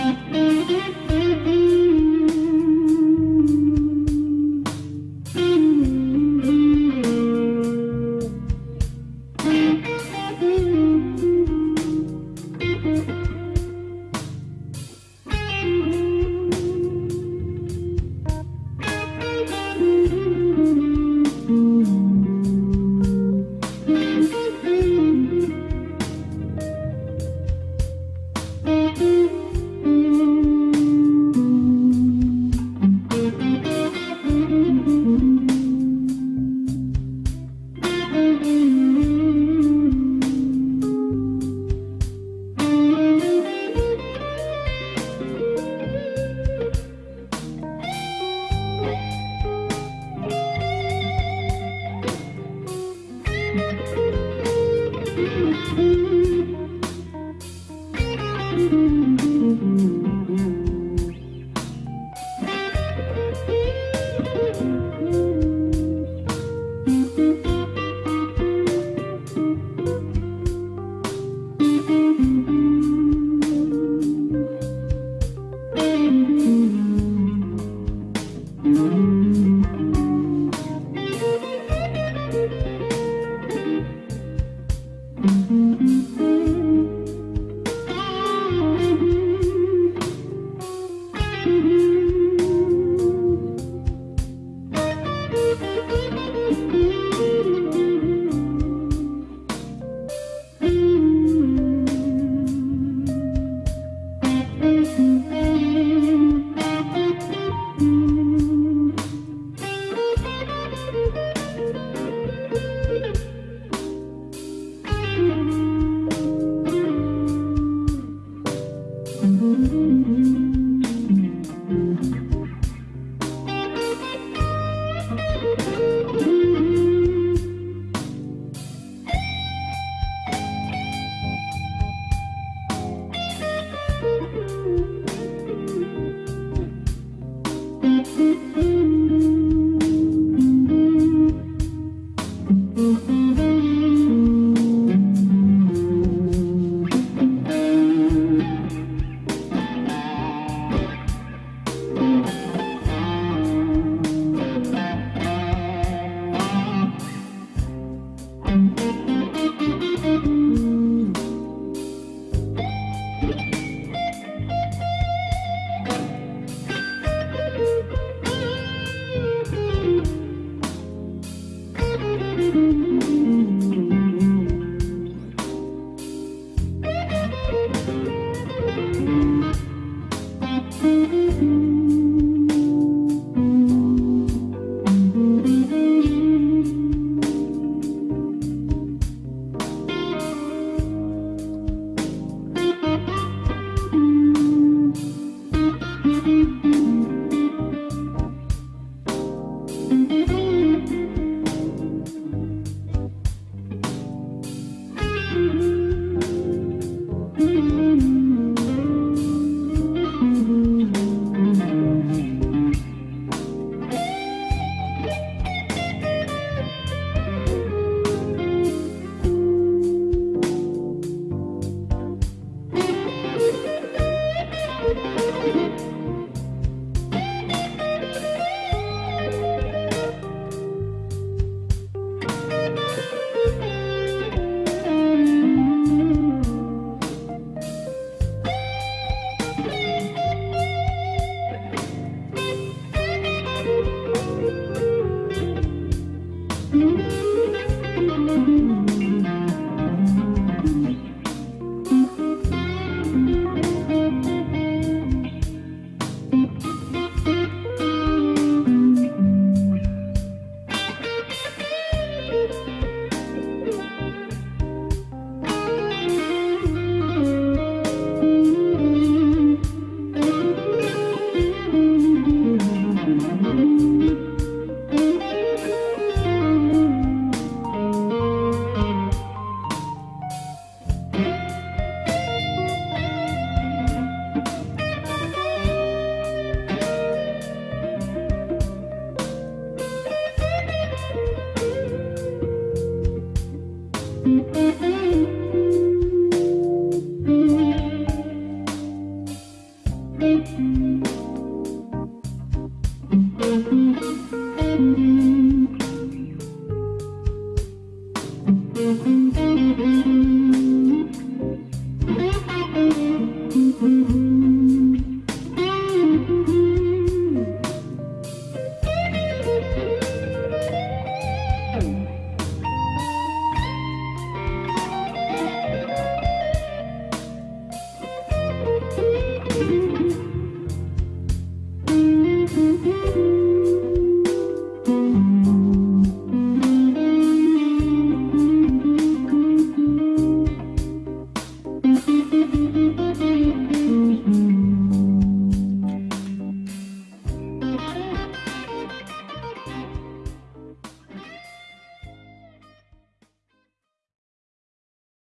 Música Thank you. Mm-hmm.